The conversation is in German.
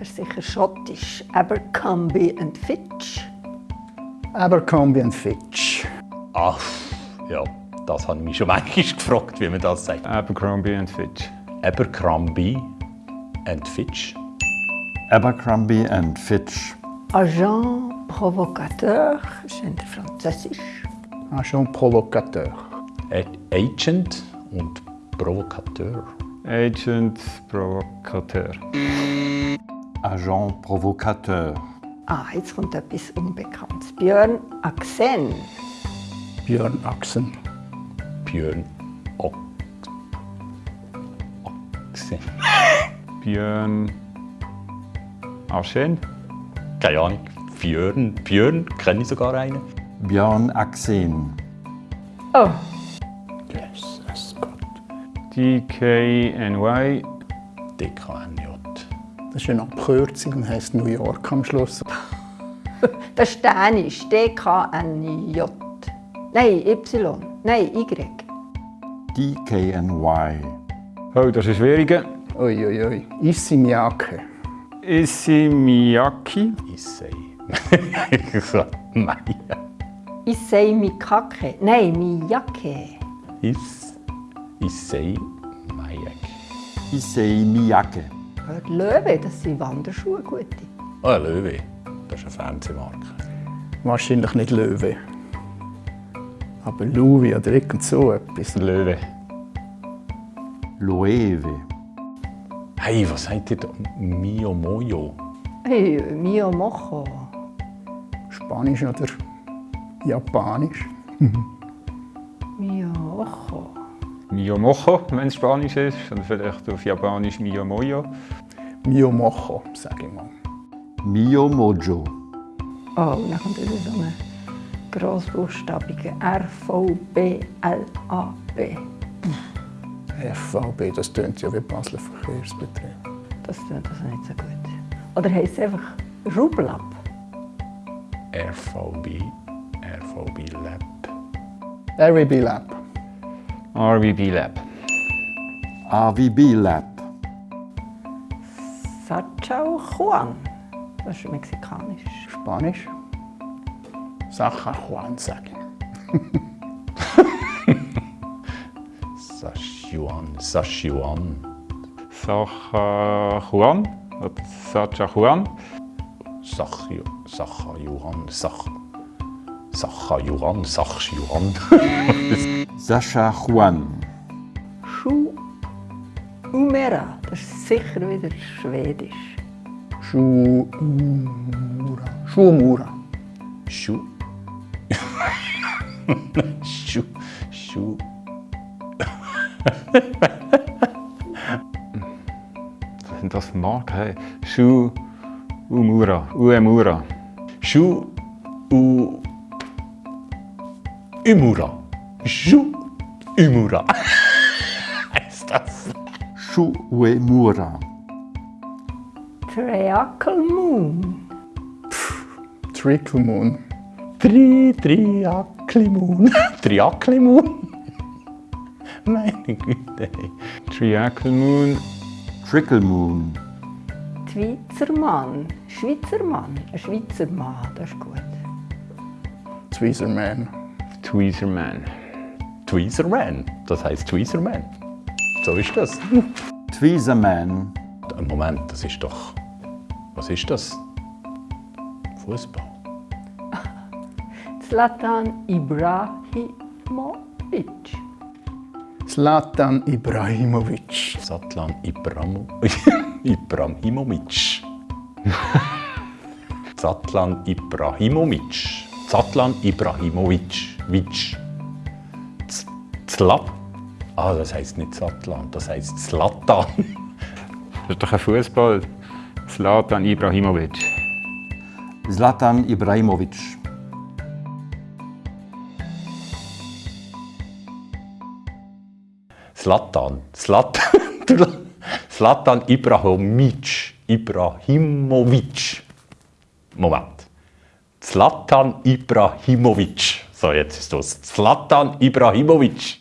Das ist sicher schottisch. Abercrombie and Fitch. Abercrombie and Fitch. Ach, ja, das habe ich mich schon manchmal gefragt, wie man das sagt. Abercrombie and Fitch. Abercrombie and Fitch. Abercrombie and Fitch. Agent provocateur, ist in Französisch. Agent provocateur. Agent und Provokateur. Agent Provocateur. Agent provocateur. Ah, jetzt kommt etwas Unbekanntes. Björn Axen. Björn Axen. Björn. Ochse. Björn Aschen. Keine Ahnung. Björn. Björn, kenne ich sogar einen. Björn Axen. Oh, Jesus Gott. DKNY. DKNJ. Das ist eine Abkürzung und heisst New York am Schluss. das ist Dänisch. D-K-N-J. Nein, Y. Nein, Y. DKNY. Oh, das ist schwieriger. Uiuiui. Ui, ui. Issey Miyake. Issey Miyaki. Issei. Maya. Issei Mikake. Nein, Miyake. Is. Issei Mayek. Issei Miyake. Hört Löwe, das sind Wanderschuhe, gute. Oh, ein Löwe. Das ist eine Fernsehmarke. Wahrscheinlich nicht Löwe. Aber Louis oder irgend so etwas. Löwe. Loewe. Hey, was sagt ihr da? Mio Mojo. Hey, Mio Mocho. Spanisch oder Japanisch. Mio Mocho. Mio Mocho, wenn es Spanisch ist. Oder vielleicht auf Japanisch Mio Moyo. Mio Mocho, sage ich mal. Mio Mojo. Oh, und dann kommt wieder so eine grossbuchstabige R-V-B-L-A-B. FVB, das tönt ja wie Basler Verkehrsbetrieb. Das tut also nicht so gut. Oder heisst es einfach Rublab? RVB. RVB Lab. RWB Lab. RVB Lab. RVB Lab. Sachau Juan. Das ist mexikanisch. Spanisch. Sacha Juan, sage ich. Sachuan. Sachuan. Sacha Juan. Oder Sacha Juan. Sachju. Sachajuan. Sach. Sachjuan. Sascha Juan. Schu Umera. Das ist sicher wieder Schwedisch. Schuumura. Schuumura. Schu. Schu. Schu. Was sind das für Marken? Hey. Shu Umura. Uemura. Schu. U. Umura. Schu. Umura. heißt das? Schuemura. Triacle Moon. Trickle Moon. Tri, Triaklimun. Triaklimun? Meine Güte. Triacle Moon. Trickle Moon. Schweizermann. Schweizermann. Ein Schweizer Mann. Das ist gut. Tweezerman. Tweezerman. Tweezerman. Das heißt Tweezerman. So ist das. Tweezerman. Moment, das ist doch. Was ist das? Fußball. Zlatan Ibrahimovic. Zlatan Ibrahimovic. Satlan Ibramo Ibrahimovic. Zatlan Ibrahimovic. Zatlan Ibrahimovic. Vic. Z- Zlat. Ah, das heißt nicht Zatlan, das heißt Zlatan. Das ist doch ein Fußball. Zlatan Ibrahimovic. Zlatan Ibrahimovic. Zlatan. Zlatan. Zlatan Ibrahimovic. Ibrahimovic. Moment. Zlatan Ibrahimovic. So, jetzt ist das. Zlatan Ibrahimovic.